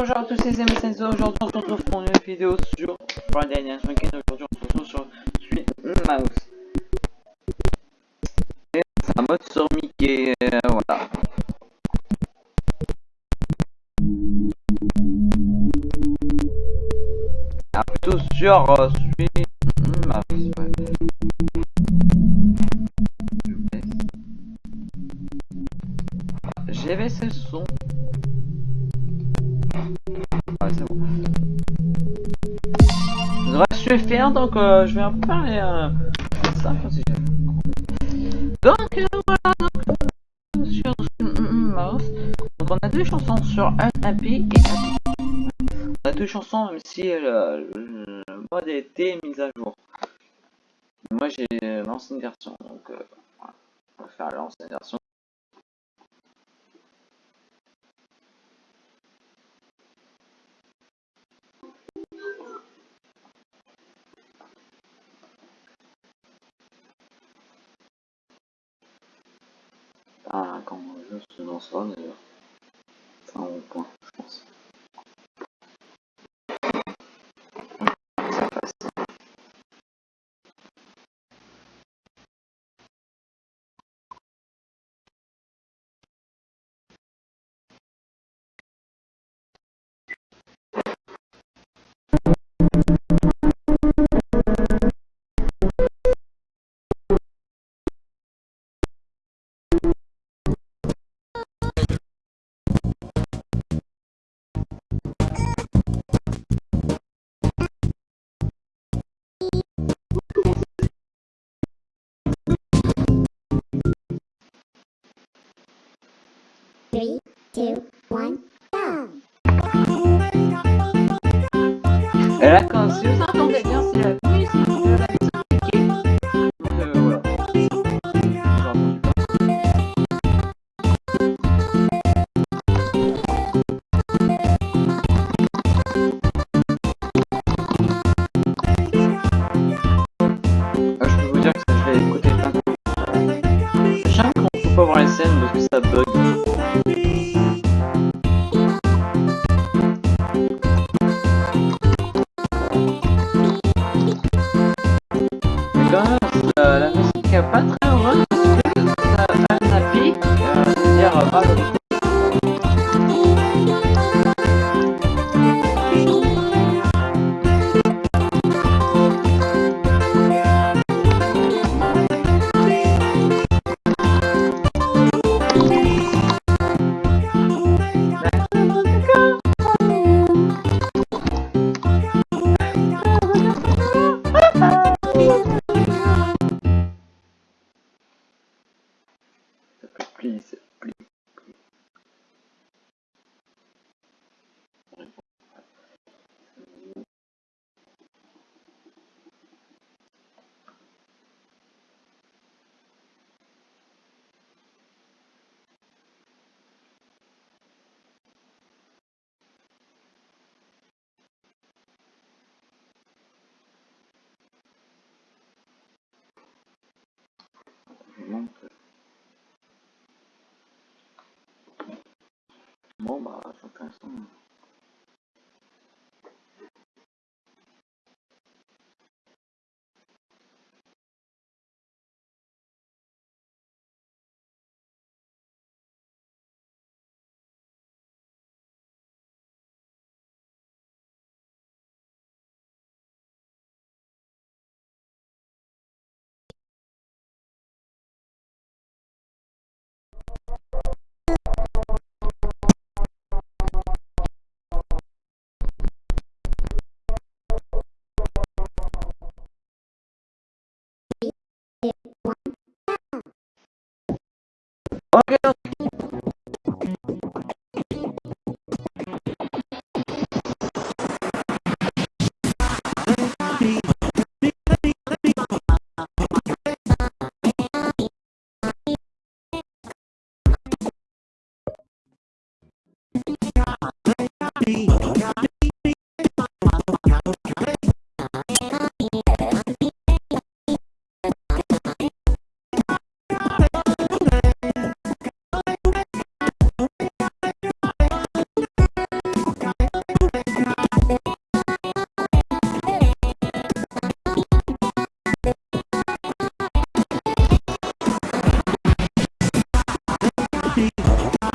bonjour à tous les amis, aujourd'hui on se retrouve pour une vidéo sur Friday Night Funkin', aujourd'hui on se retrouve sur Sweet Mouse. Et c'est un mode sur Mickey, euh, voilà. Ah, plutôt sur euh, suffire, donc euh, je vais un peu parler euh, si Donc euh, voilà, donc, sur Mouse, on a deux chansons sur un MP et un On a deux chansons même si euh, le, le mode été mis à jour. Moi j'ai l'ancienne version, donc on va faire l'ancienne version. Ah, quand je se lancera d'ailleurs. Two, one, go! Là, quand si vous entendez bien, c'est la musique de euh, voilà. Ah, je peux vous dire que ça fait écouter plein de fois. J'aime qu'on peut pas voir les scènes parce que ça bug. Please, please. Euh, Bon Okay be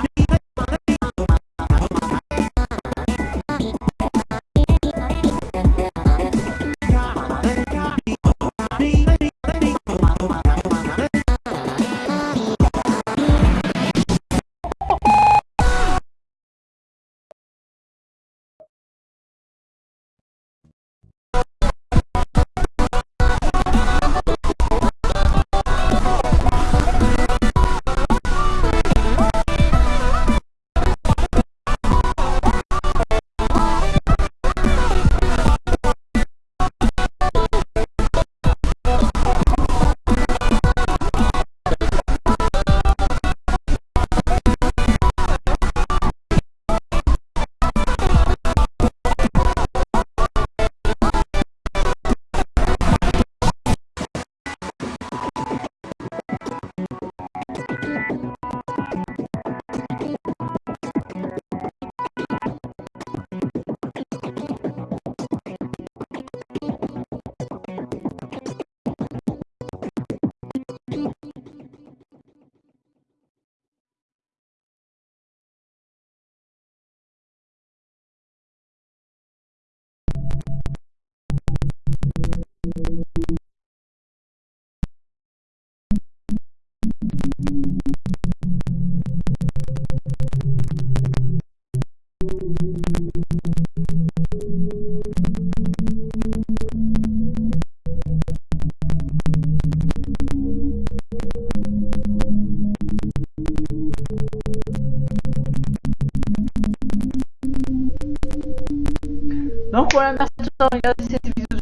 Donc voilà, merci d'avoir regardé cette vidéo